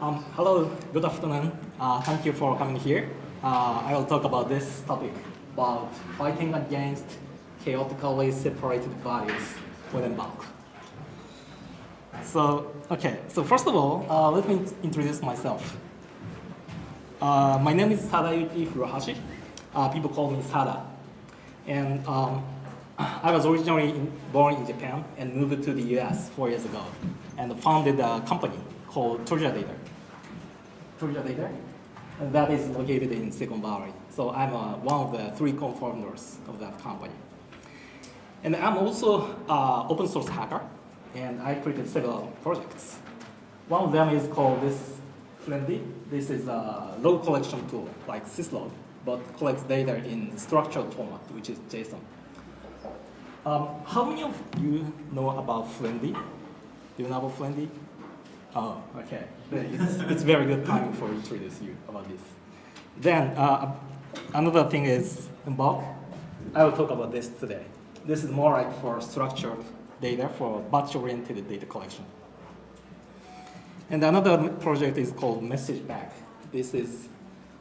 Um, hello, good afternoon. Uh, thank you for coming here. Uh, I will talk about this topic about fighting against chaotically separated values with Embulk. So, okay, so first of all, uh, let me introduce myself. Uh, my name is Sadayuki Furuhashi. Uh, people call me Sada. And um, I was originally in, born in Japan and moved to the US four years ago and founded a company called Treasure Data. Treasure Data, and that is located in Silicon Valley. So I'm uh, one of the three co-founders of that company. And I'm also an open source hacker, and I created several projects. One of them is called this Fluentd. This is a log collection tool, like syslog, but collects data in structured format, which is JSON. Um, how many of you know about Fluentd? Do you know about Fluentd? Oh, okay. It's, it's very good timing for introduce you about this. Then uh, another thing is Embulk. I will talk about this today. This is more like for structured data for batch-oriented data collection. And another project is called MessagePack. This is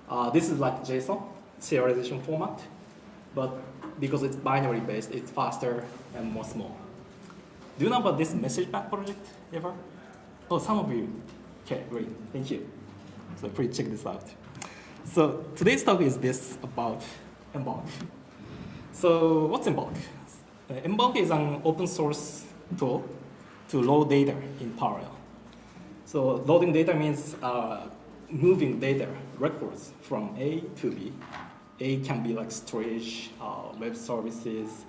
uh, this is like JSON serialization format, but because it's binary based, it's faster and more small. Do you know about this MessagePack project ever? Oh, some of you. Okay, great, thank you. So please check this out. So today's talk is this about Embulk. So what's Embulk? Uh, Embulk is an open source tool to load data in parallel. So loading data means uh, moving data records from A to B. A can be like storage, uh, web services,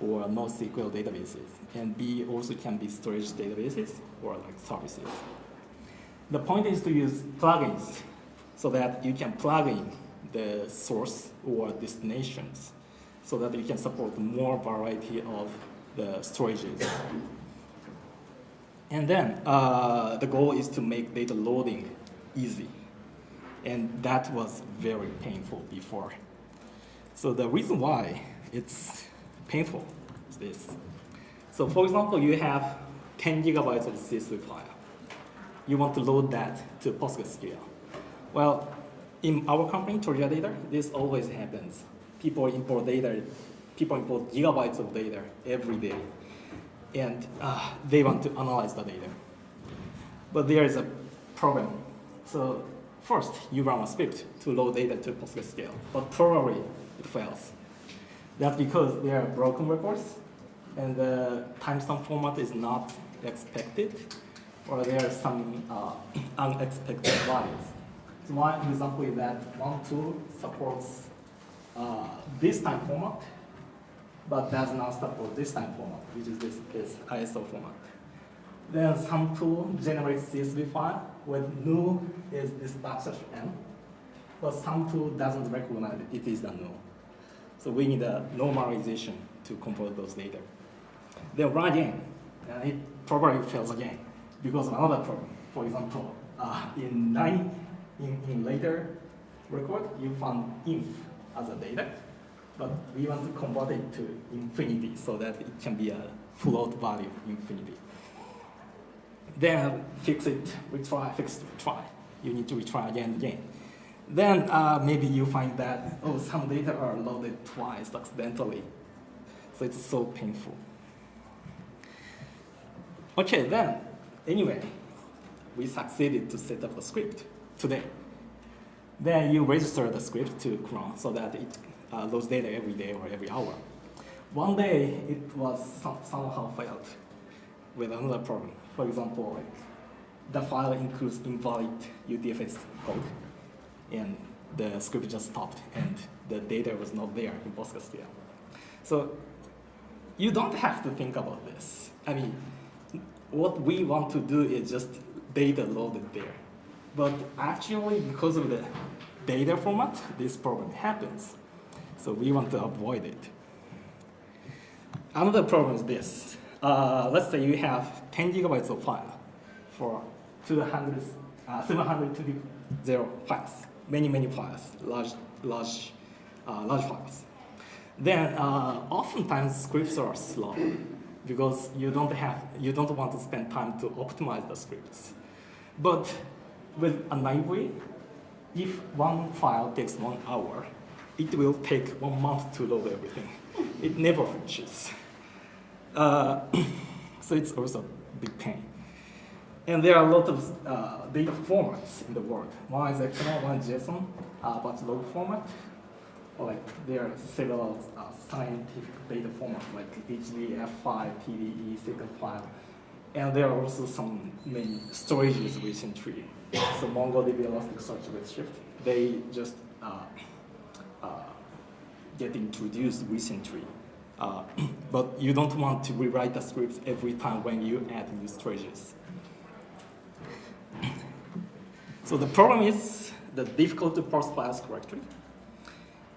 or NoSQL databases. And B also can be storage databases or like services. The point is to use plugins so that you can plug in the source or destinations so that you can support more variety of the storages. And then uh, the goal is to make data loading easy. And that was very painful before. So the reason why it's painful is this. So for example, you have 10 gigabytes of CSV file. You want to load that to PostgreSQL. Well, in our company, Treasure Data, this always happens. People import data, people import gigabytes of data every day, and uh, they want to analyze the data. But there is a problem. So first, you run a script to load data to PostgreSQL, but probably it fails. That's because there are broken records, and the timestamp format is not expected, or there are some uh, unexpected values. So one example is that one tool supports uh, this time format, but does not support this time format, which is this case ISO format. Then some tool generates CSV file with null is this backslash n, but some tool doesn't recognize it is the null. So we need a normalization to convert those data. Then run again, and it probably fails again because of another problem. For example, uh, in nine, in, in later record, you found inf as a data, but we want to convert it to infinity so that it can be a float value infinity. Then fix it, retry, fix it, retry. You need to retry again and again. Then uh, maybe you find that, oh, some data are loaded twice accidentally. So it's so painful. Okay, then, anyway, we succeeded to set up a script today. Then you register the script to cron so that it uh, loads data every day or every hour. One day, it was some, somehow failed with another problem. For example, like the file includes invalid UTF-8 code, and the script just stopped, and the data was not there in PostgreSQL. So you don't have to think about this. I mean, what we want to do is just data loaded there. But actually, because of the data format, this problem happens. So we want to avoid it. Another problem is this. Uh, let's say you have 10 gigabytes of file for 200, uh, 720 files, many, many files, large, large, uh, large files. Then uh, oftentimes scripts are slow because you don't have, you don't want to spend time to optimize the scripts. But with a library, if one file takes one hour, it will take one month to load everything. It never finishes. Uh, so it's also a big pain. And there are a lot of uh, data formats in the world. One is XML, one is JSON, uh, but log format. Or like there are several uh, scientific data formats like HDF5, TDE, second file. And there are also some main storages within tree. So MongoDB, Elasticsearch, Redshift, they just uh, uh, get introduced recently. Uh, but you don't want to rewrite the scripts every time when you add new storages. So the problem is the difficult to parse files correctly.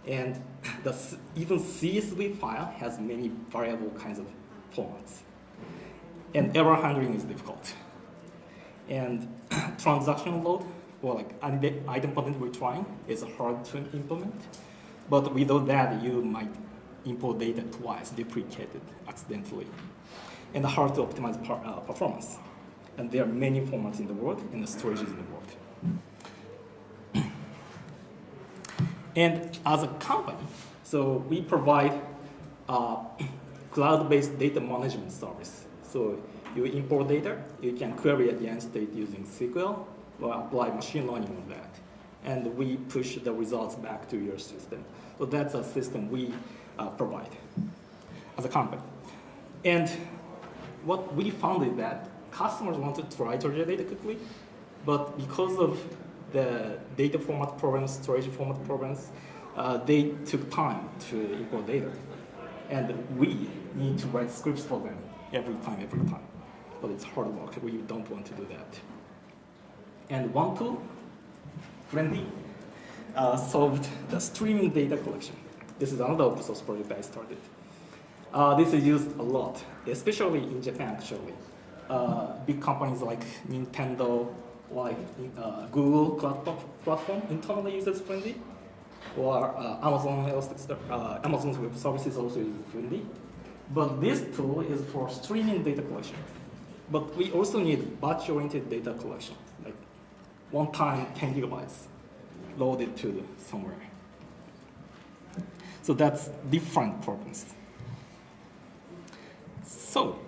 And the, even CSV file has many variable kinds of formats. And error handling is difficult. And transaction load, or like item we're trying, is hard to implement. But without that, you might import data twice, deprecated accidentally. And hard to optimize per, uh, performance. And there are many formats in the world, and the storage is in the world. And as a company, so we provide uh, cloud-based data management service. So you import data, you can query at the end state using SQL or apply machine learning on that. And we push the results back to your system. So that's a system we uh, provide as a company. And what we found is that customers want to try to read data quickly, but because of the data format problems, storage format problems, uh, they took time to import data. And we need to write scripts for them every time, every time. But it's hard work. We don't want to do that. And one tool, Fluentd, uh, solved the streaming data collection. This is another open source project I started. Uh, this is used a lot, especially in Japan, actually. Uh, big companies like Nintendo, like uh, Google cloud platform internally uses Fluentd, or uh, Amazon uh, Amazon's web services also use Fluentd. But this tool is for streaming data collection. But we also need batch-oriented data collection, like one time 10 gigabytes loaded to somewhere. So that's different problems. So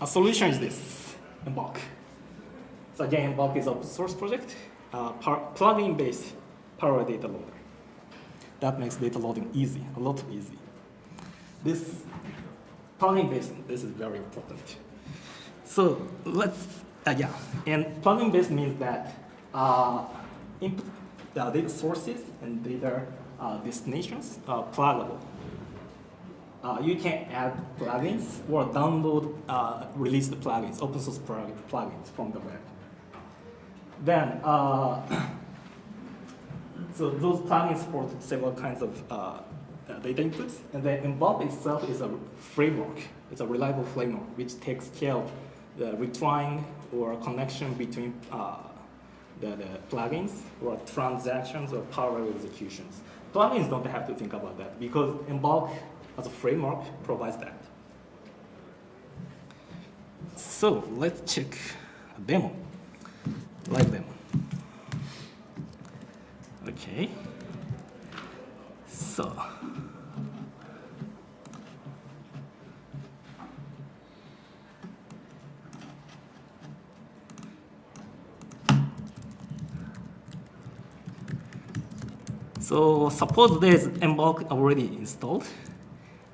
a solution is this, Embulk. So again, Bulk is open source project, uh, plugin based parallel Data Loader. That makes data loading easy, a lot easy. This plugin based, this is very important. So let's, uh, yeah, and plugin based means that uh, input the data sources and data uh, destinations are pluggable. Uh, you can add plugins or download uh, release the plugins, open source plugins from the web. Then, uh, so those plugins support several kinds of uh, data inputs, and then Embulk itself is a framework. It's a reliable framework which takes care of the retrying or connection between uh, the, the, plugins or transactions or parallel executions. Plugins don't have to think about that because Embulk as a framework provides that. So let's check a demo like them. Okay. So. So suppose there's Embulk already installed.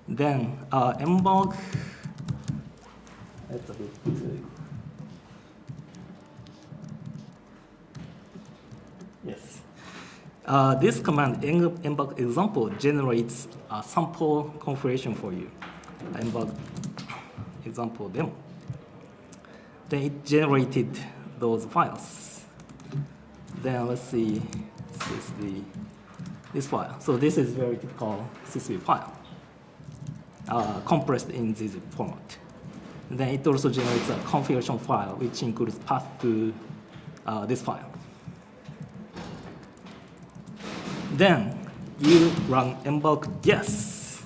Then uh, Embulk, that's a bit Uh, this command, embulk example, generates a sample configuration for you. Embulk example demo. Then it generated those files. Then let's see, CSV, this file. So this is very typical CSV file, uh, compressed in this format. then it also generates a configuration file, which includes path to uh, this file. Then you run embulk guess.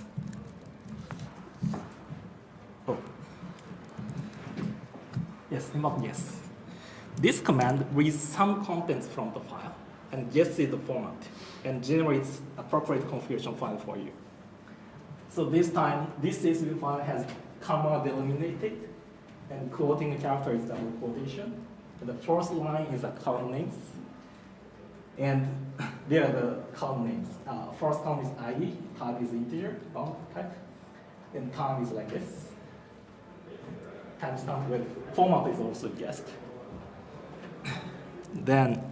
Oh. Yes, embulk guess. this command reads some contents from the file and guesses the format and generates appropriate configuration file for you. So this time, this CSV file has comma delimited and quoting character is double quotation. And the first line is a column names. And there are the column names. Uh, first column is ID, type is integer, bound type. And time is like this. Timestamp with format is also guessed. Then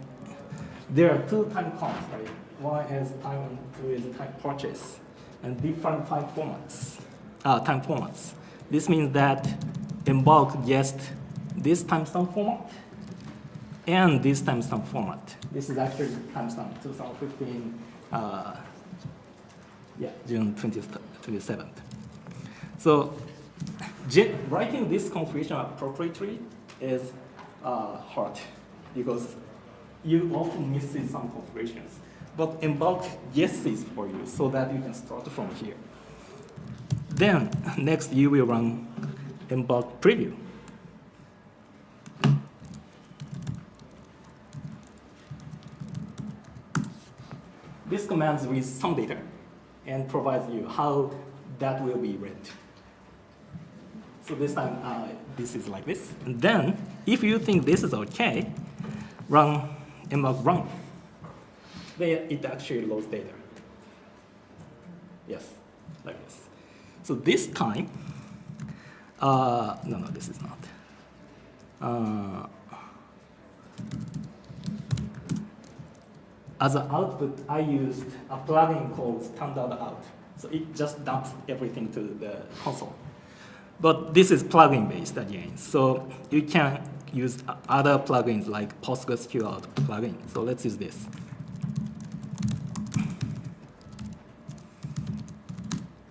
there are two time columns, right? One is time two is time purchase, and different time formats, uh, time formats. This means that Embulk guessed this timestamp format and this timestamp format. This is actually timestamp 2015, uh, yeah, June 20th, 27th. So writing this configuration appropriately is uh, hard because you often miss some configurations. But Embulk guesses for you so that you can start from here. Then next you will run Embulk preview. This commands with some data and provides you how that will be read. So this time, uh, this is like this. And then, if you think this is okay, run embulk run. Then it actually loads data. Yes, like this. So this time, uh, no, no, this is not. Uh, as an output, I used a plugin called standard out. So it just dumps everything to the console. But this is plugin based again. So you can use other plugins like PostgreSQL plugin. So let's use this.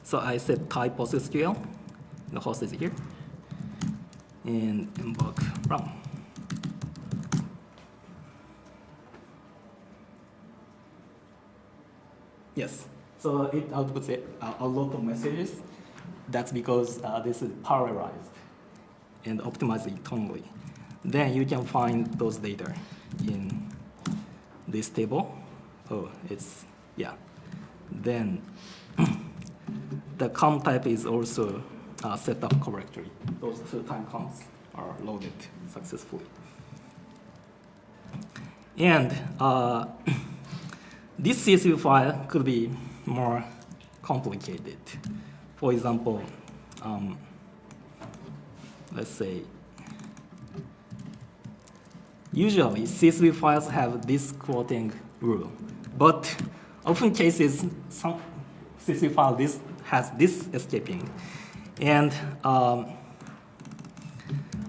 So I set type PostgreSQL. The host is here. And embulk run. Yes. So it outputs a, lot of messages that's because uh, this is parallelized and optimized internally. Then you can find those data in this table. Oh, it's, yeah. Then the count type is also uh, set up correctly. Those two time counts are loaded successfully. And uh, this CSV file could be more complicated. For example, um, let's say, usually CSV files have this quoting rule, but often cases some CSV file this has this escaping, and um,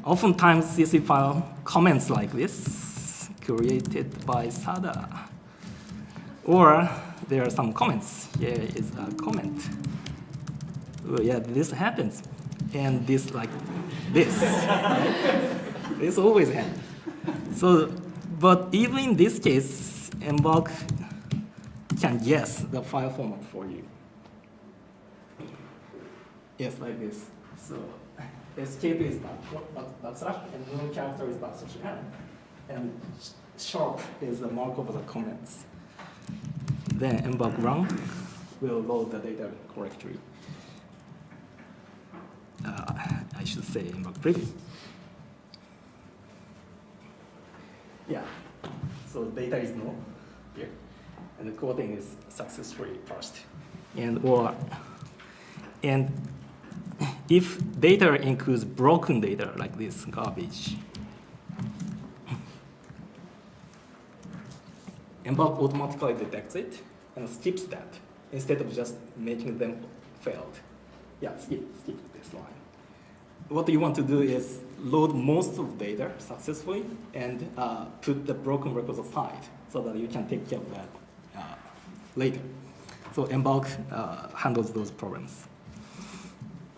oftentimes CSV file comments like this created by Sada, or there are some comments. Here is a comment oh, yeah, this happens. And this like this. this always happens. So, but even in this case, Embulk can guess the file format for you. Yes, like this. So escape is backslash and no character is backslash n. And sharp is the markup of the comments. Then embulk run will load the data correctly uh, I should say in preview. Yeah, so data is null here, and the coding is successfully parsed. And or and if data includes broken data like this garbage, Embulk automatically detects it and skips that instead of just making them failed. Yeah, skip, skip this line what you want to do is load most of the data successfully and uh, put the broken records aside so that you can take care of that uh, later. So Embulk uh, handles those problems.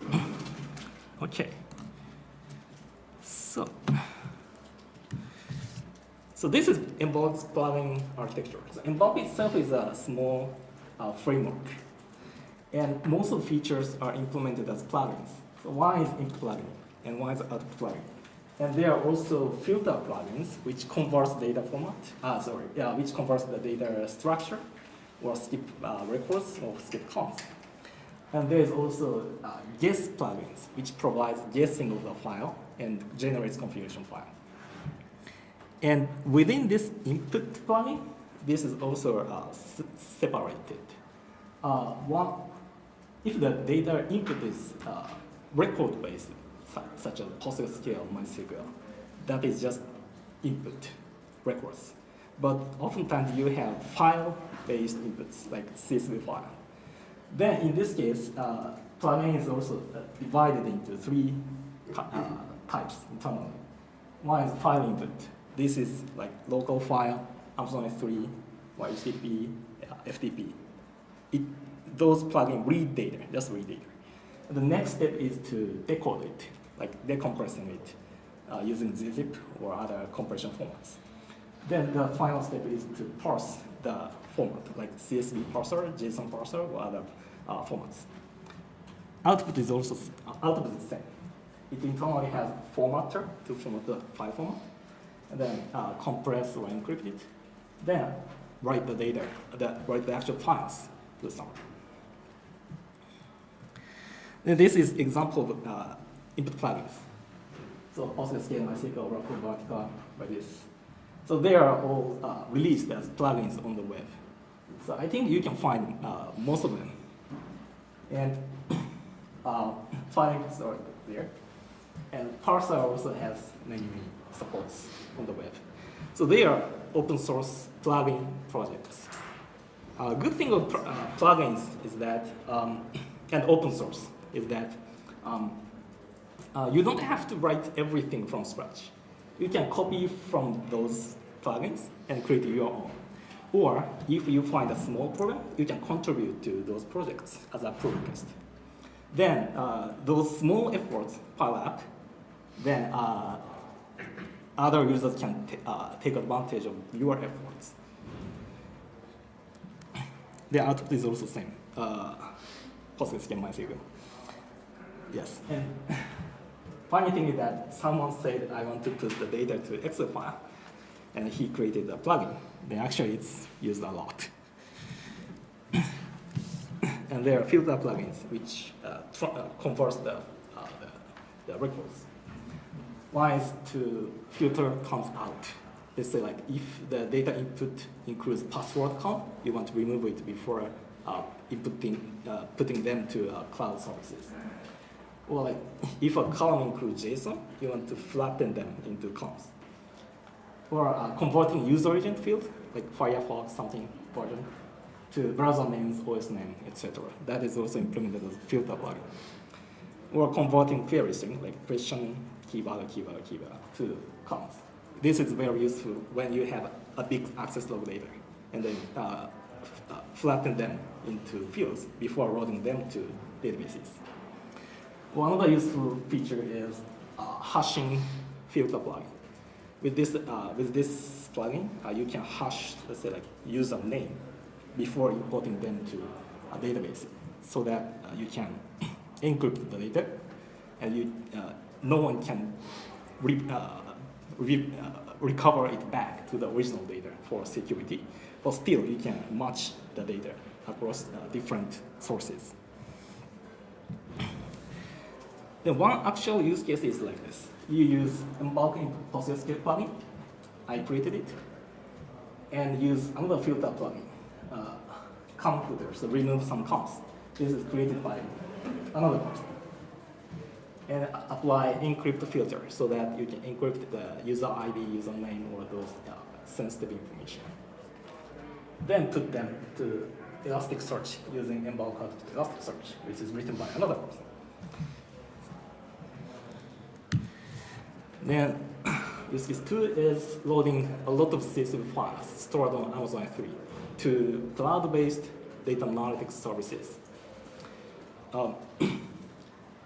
okay. So, so this is Embulk's plugin architecture. So itself is a small uh, framework. And most of the features are implemented as plugins. So one is in plugin and one is out plugin. And there are also filter plugins which converts data format, uh, sorry, yeah, which converts the data structure or skip uh, records or skip counts. And there is also uh, guess plugins which provides guessing of the file and generates configuration file. And within this input plugin, this is also uh, separated. Uh, one, if the data input is uh, record-based, such as PostgreSQL, MySQL. That is just input records. But oftentimes you have file-based inputs, like CSV file. Then in this case, uh, plugin is also uh, divided into three uh, types internally. One is file input. This is like local file, Amazon S3, HTTP, uh, FTP. It, those plugins read data, just read data. The next step is to decode it like decompressing it uh, using gzip or other compression formats. Then the final step is to parse the format, like CSV parser, JSON parser, or other uh, formats. Output is also uh, output is the same. It internally has formatter to format the file format, and then uh, compress or encrypt it. Then write the data, the, write the actual files to the server. And This is example of uh, input plugins. So PostgreSQL, MySQL, Oracle, Vertica, by this. So they are all uh, released as plugins on the web. So I think you can find uh, most of them. And uh, are there. And Parser also has many, many supports on the web. So they are open source plugin projects. A uh, good thing of uh, plugins is that, um, and open source, is that um, uh, you don't have to write everything from scratch. You can copy from those plugins and create your own. Or if you find a small problem, you can contribute to those projects as a pull request. Then uh, those small efforts pile up, then uh, other users can uh, take advantage of your efforts. The output is also the same. Uh, PostgreSQL MySQL. Yes. And Funny thing is that someone said I want to put the data to Excel file, and he created a plugin. Then actually it's used a lot. and there are filter plugins which uh, uh, converts the, uh, the, the, records. Is to filter comes out. Let's say like if the data input includes password count, you want to remove it before uh, inputting, uh, putting them to uh, cloud services. Or like, if a column includes JSON, you want to flatten them into columns. Or uh, converting user agent field, like Firefox something version, to browser names, OS name, etc. That is also implemented as a filter plugin. Or converting query string, like question, keyword, keyword, keyword, to columns. This is very useful when you have a big access log data, and then uh, uh, flatten them into fields before loading them to databases. One other useful feature is uh, hashing filter plugin. With this, uh, with this plugin, uh, you can hash, let's say, like user name before importing them to a database, so that uh, you can encrypt the data, and you, uh, no one can re uh, re recover it back to the original data for security. But still, you can match the data across different sources. Then one actual use case is like this. You use Embulk in PostgreSQL plugin. I created it. And use another filter plugin, uh, filter, so remove some counts. This is created by another person. And apply encrypt filter so that you can encrypt the user ID, username, or those uh, sensitive information. Then put them to Elasticsearch using to Elasticsearch, which is written by another person. Then use case two is loading a lot of CSV files stored on Amazon S3 to cloud-based data analytics services. Um,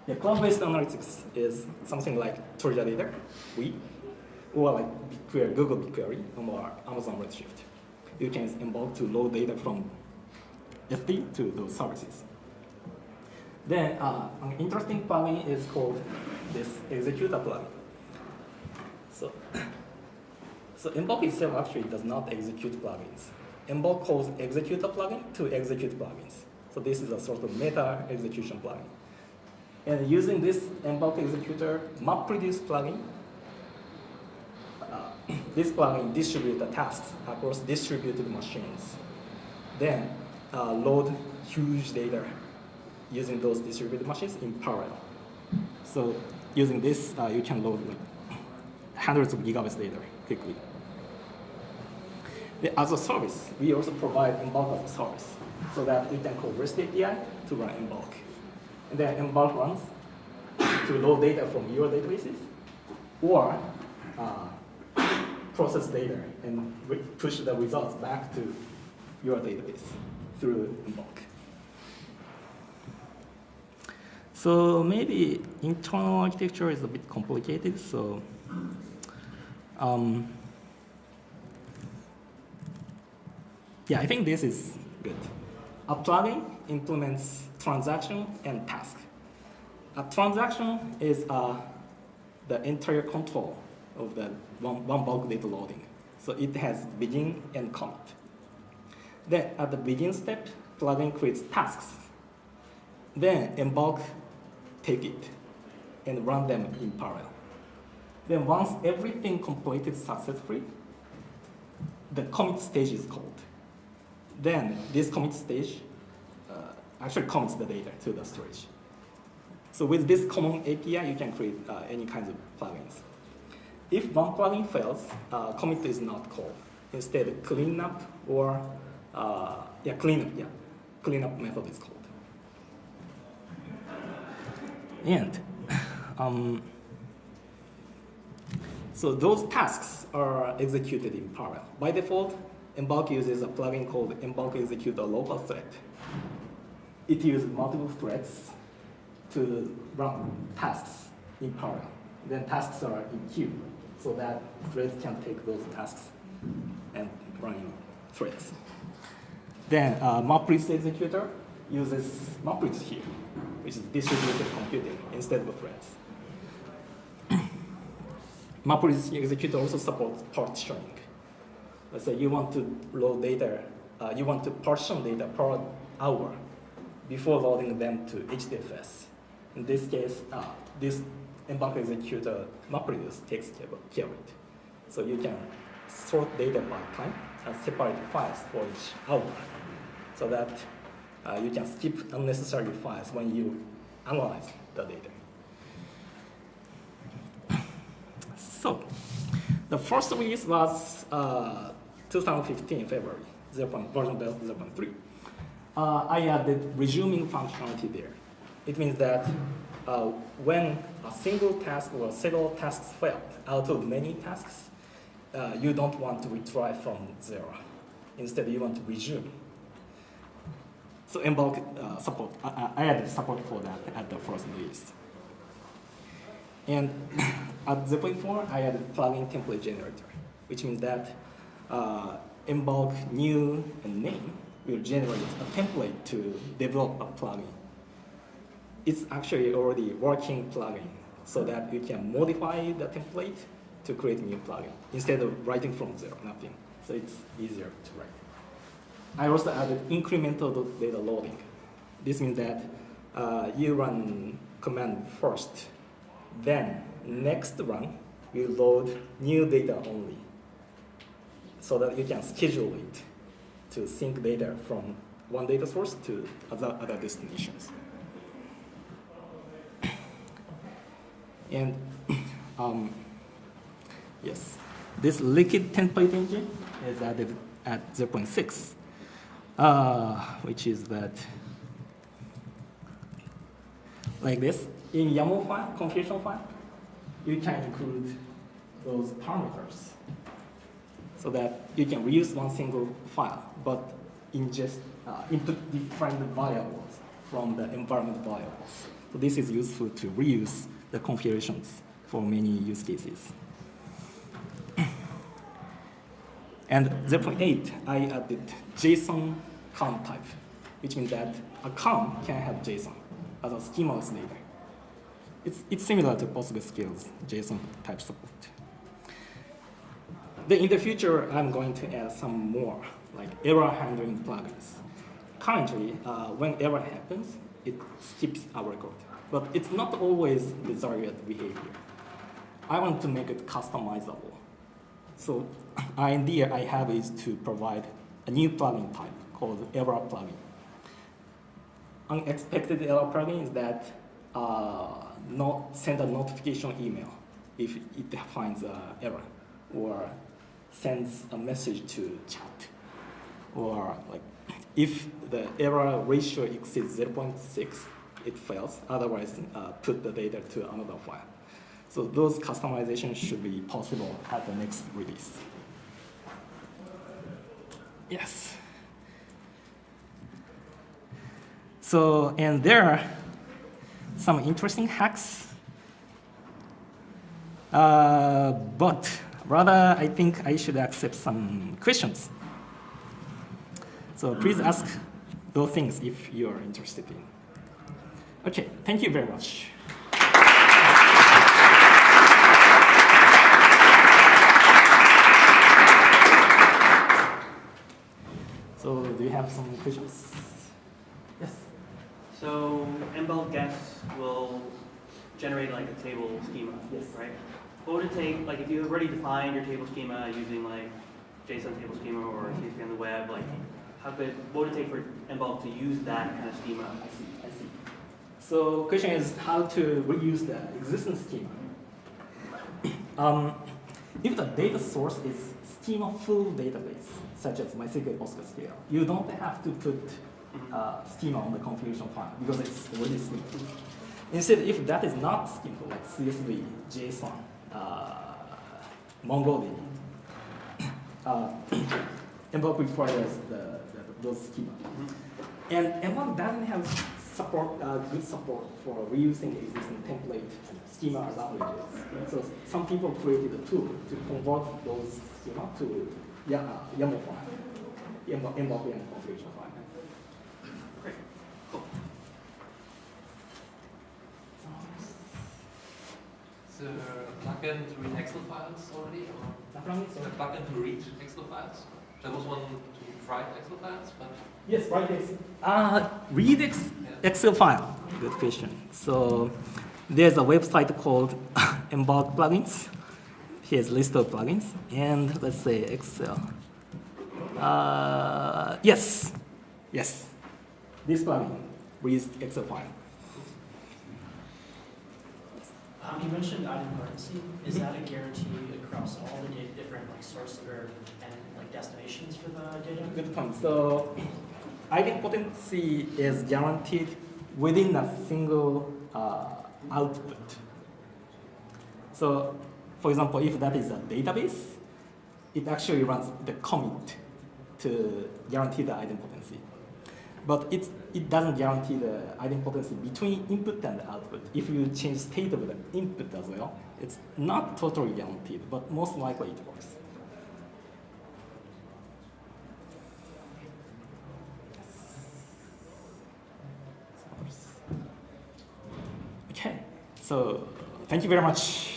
yeah, cloud-based analytics is something like Treasure Data, we, or like BigQuery, Google BigQuery, or Amazon Redshift. You can involve to load data from S3 to those services. Then uh, an interesting plugin is called this executor plugin. So, so Embulk itself actually does not execute plugins. Embulk calls execute a plugin to execute plugins. So this is a sort of meta execution plugin. And using this Embulk executor MapReduce plugin, uh, this plugin distributes the tasks across distributed machines. Then uh, load huge data using those distributed machines in parallel. So using this, uh, you can load like hundreds of gigabytes data quickly. As a service, we also provide Embulk as a service so that you can call REST API to run Embulk. Then Embulk runs to load data from your databases or uh, process data and push the results back to your database through Embulk. So maybe internal architecture is a bit complicated, so um, yeah, I think this is good. Plugin implements transaction and task. A transaction is uh, the entire control of the one, one bulk data loading. So it has begin and commit. Then at the begin step, plugin creates tasks. Then Embulk take it and run them in parallel. Then once everything completed successfully, the commit stage is called. Then this commit stage actually commits the data to the storage. So with this common API, you can create uh, any kinds of plugins. If one plugin fails, uh, commit is not called. Instead, cleanup or uh, yeah, cleanup, yeah, cleanup method is called. And um, so those tasks are executed in parallel. By default, Embulk uses a plugin called Embulk Execute a local thread. It uses multiple threads to run tasks in parallel. Then tasks are in queue, so that threads can take those tasks and run in threads. Then uh, MapReduce executor uses MapReduce here, which is distributed computing instead of threads. MapReduce executor also supports partitioning. Let's say you want to load data, uh, you want to partition data per hour before loading them to HDFS. In this case, uh, this Embulk executor MapReduce takes care of it. So you can sort data by time and separate files for each hour so that uh, you can skip unnecessary files when you analyze the data. So, the first release was uh, 2015 February, 0. version 0.3. Uh, I added resuming functionality there. It means that uh, when a single task or several tasks failed out of many tasks, uh, you don't want to retry from zero. Instead, you want to resume so Embulk uh, support, I, added support for that at the first release. And at 0.4, I added plugin template generator, which means that uh, Embulk new and name will generate a template to develop a plugin. It's actually already working plugin so that you can modify the template to create new plugin instead of writing from zero, nothing. So it's easier to write. I also added incremental data loading. This means that uh, you run command first, then next run you load new data only so that you can schedule it to sync data from one data source to other, other destinations. And um, yes, this liquid template engine is added at 0.6 uh, which is that like this. In YAML file, configuration file, you can include those parameters so that you can reuse one single file, but ingest, uh, input different variables from the environment variables. So this is useful to reuse the configurations for many use cases. And 0.8, I added JSON COM type, which means that a COM can have JSON as a schemaless data. It's, it's similar to PostgreSQL's JSON type support. Then in the future, I'm going to add some more, like error handling plugins. Currently, uh, when error happens, it skips our code. But it's not always desired behavior. I want to make it customizable. So idea I have is to provide a new plugin type called error plugin. Unexpected error plugin is that uh, not send a notification email if it finds an error, or sends a message to chat, or like if the error ratio exceeds 0.6, it fails. Otherwise, uh, put the data to another file. So those customizations should be possible at the next release. Yes. So, and there are some interesting hacks. Uh, but rather, I think I should accept some questions. So please ask those things if you're interested in. Okay, thank you very much. So do you have some questions? Yes. So embulk guess will generate like a table schema, Yes. right? What would it take, like if you already defined your table schema using like JSON table schema or CSV on the web, like how could, what would it take for embulk to use that kind of schema? I see, I see. So question is how to reuse the existing schema. um, if the data source is schema-full database, such as MySQL PostgreSQL, you don't have to put uh, schema on the configuration file because it's already schema. Instead, if that is not schema, like CSV, JSON, uh, MongoDB, uh, Embulk requires the, the, those schema. And Embulk doesn't have support, uh, good support for reusing existing template schema languages. So some people created a tool to convert those schema to Ya- uh, YAML file, Embulk configuration. Great, cool. Is there a plugin to read Excel files already, or is there a plugin to read Excel files? There was one to write Excel files, but Yes, right. Yes. Uh, read ex yeah. Excel file. Good question. So there's a website called Embulk Plugins. Here's a list of plugins, and let's say Excel. Uh, yes, yes. This plugin reads Excel file. Um, you mentioned idempotency. Is that a guarantee across all the data, different like source or and like destinations for the data? Good point. So idempotency is guaranteed within a single uh, output. So, for example, if that is a database, it actually runs the commit to guarantee the idempotency. But it, it doesn't guarantee the idempotency between input and output. If you change state of the input as well, it's not totally guaranteed, but most likely it works. Okay, so thank you very much.